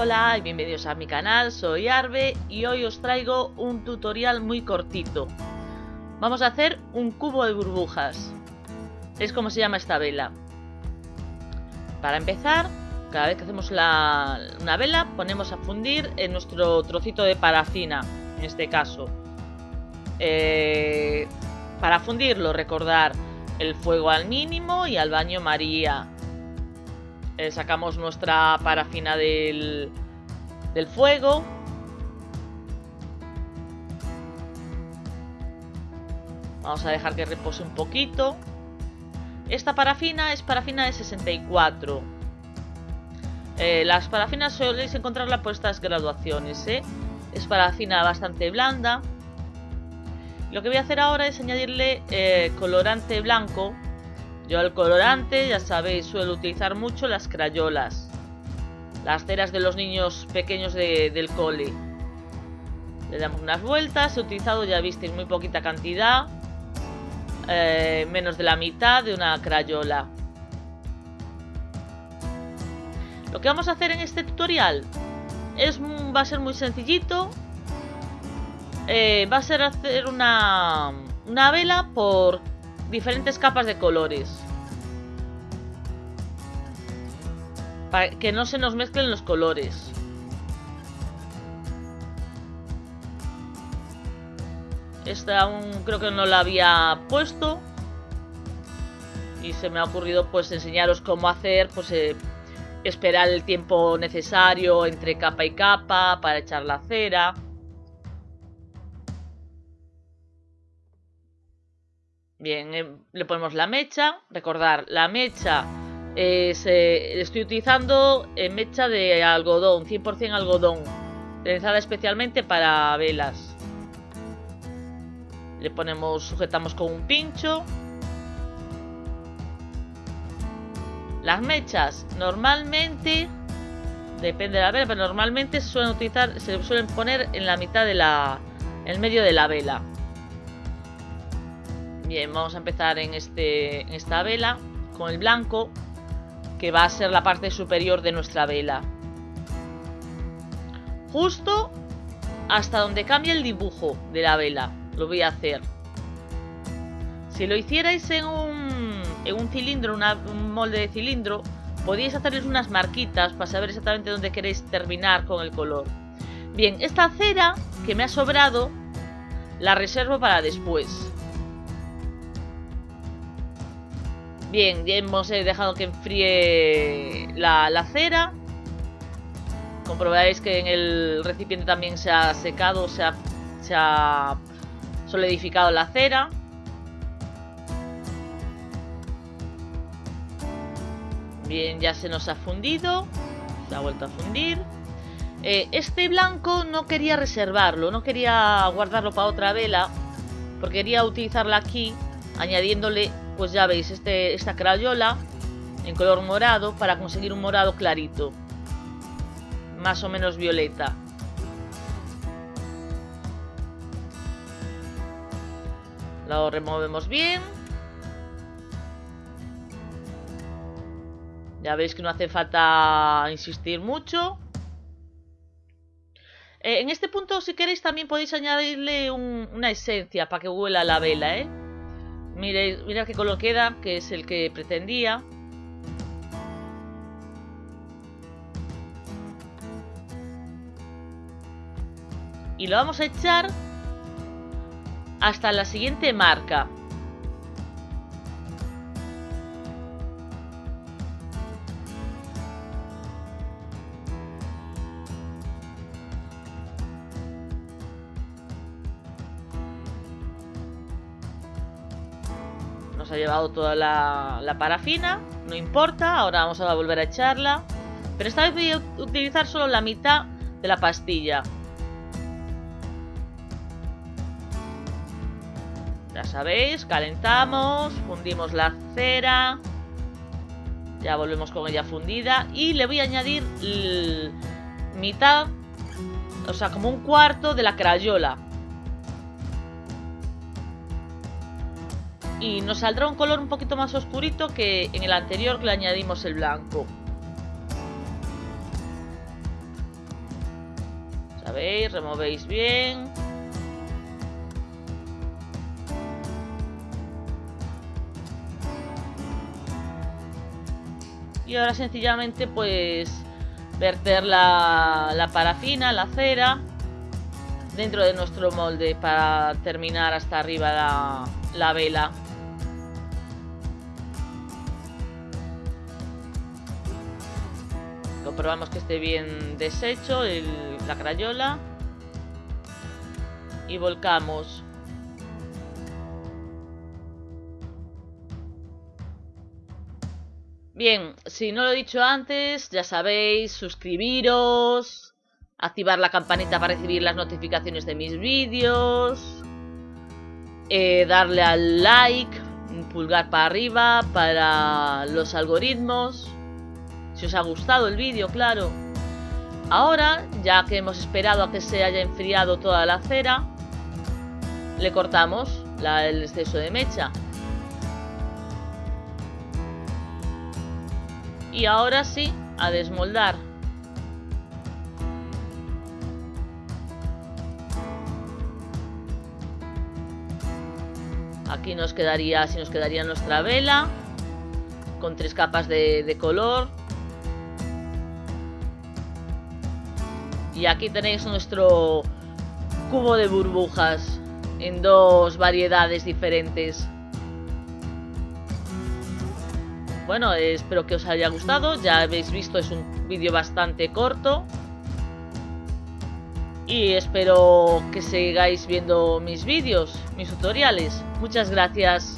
Hola y bienvenidos a mi canal, soy Arbe y hoy os traigo un tutorial muy cortito. Vamos a hacer un cubo de burbujas. Es como se llama esta vela. Para empezar, cada vez que hacemos una vela, ponemos a fundir en nuestro trocito de parafina, en este caso. Eh, para fundirlo, recordar el fuego al mínimo y al baño María eh, sacamos nuestra parafina del, fuego. Vamos a dejar que repose un poquito. Esta parafina es parafina de 64. Eh, las parafinas soléis encontrarla por estas graduaciones. ¿eh? Es parafina bastante blanda. Lo que voy a hacer ahora es añadirle colorante blanco yo al colorante, ya sabéis, suelo utilizar mucho las crayolas. Las ceras de los niños pequeños del cole. Le damos unas vueltas. He utilizado, ya visteis, muy poquita cantidad. Eh, menos de la mitad de una crayola. Lo que vamos a hacer en este tutorial es, va a ser muy sencillito. Eh, va a ser hacer una, una vela por diferentes capas de colores. Para que no se nos mezclen los colores. Esta aún creo que no la había puesto. Y se me ha ocurrido pues enseñaros cómo hacer, pues eh, esperar el tiempo necesario entre capa y capa para echar la cera. Bien, eh, le ponemos la mecha. Recordar, la mecha eh, estoy utilizando en mecha de algodón, 100% algodón. Realizada especialmente para velas. Le ponemos, sujetamos con un pincho. Las mechas, normalmente, depende de la vela, pero normalmente se suelen utilizar, se suelen poner en la mitad de la, en medio de la vela. Bien, vamos a empezar en, este, esta vela con el blanco, que va a ser la parte superior de nuestra vela. Justo hasta donde cambia el dibujo de la vela, lo voy a hacer. Si lo hicierais en un, en un cilindro, un molde de cilindro, podríais hacerles unas marquitas para saber exactamente dónde queréis terminar con el color. Bien, esta cera que me ha sobrado la reservo para después. Bien, ya hemos eh, dejado que enfríe la, cera. Comprobaréis que en el recipiente también se ha secado, se ha, solidificado la cera. Bien, ya se nos ha fundido. Se ha vuelto a fundir. Eh, este blanco no quería reservarlo, no quería guardarlo para otra vela. Porque quería utilizarla aquí, añadiéndole pues ya veis este, esta crayola en color morado para conseguir un morado clarito. Más o menos violeta. Lo removemos bien. Ya veis que no hace falta insistir mucho. Eh, en este punto, si queréis, también podéis añadirle una esencia para que huela la vela, ¿eh? Mire, mira qué color queda, que es el que pretendía. Y lo vamos a echar hasta la siguiente marca. Ha llevado toda la, parafina, no importa, ahora vamos a volver a echarla. Pero esta vez voy a utilizar solo la mitad de la pastilla. Ya sabéis, calentamos, fundimos la cera. Ya volvemos con ella fundida. Y le voy a añadir mitad, o sea, como un cuarto de la crayola. Y nos saldrá un color un poquito más oscurito que en el anterior que le añadimos el blanco. veis, removéis bien. Y ahora sencillamente pues verter la, la parafina, la cera, dentro de nuestro molde para terminar hasta arriba la, la vela. Comprobamos que esté bien deshecho la crayola. Y volcamos. Bien, si no lo he dicho antes, ya sabéis, suscribiros, activar la campanita para recibir las notificaciones de mis vídeos, eh, darle al like, pulgar para arriba para los algoritmos, si os ha gustado el vídeo, claro. Ahora, ya que hemos esperado a que se haya enfriado toda la cera, le cortamos el exceso de mecha. Y ahora sí, a desmoldar. Aquí nos quedaría, si nos quedaría nuestra vela con tres capas de, de color. Y aquí tenéis nuestro cubo de burbujas en dos variedades diferentes. Bueno, espero que os haya gustado. Ya habéis visto, es un vídeo bastante corto. Y espero que sigáis viendo mis vídeos, mis tutoriales. Muchas gracias.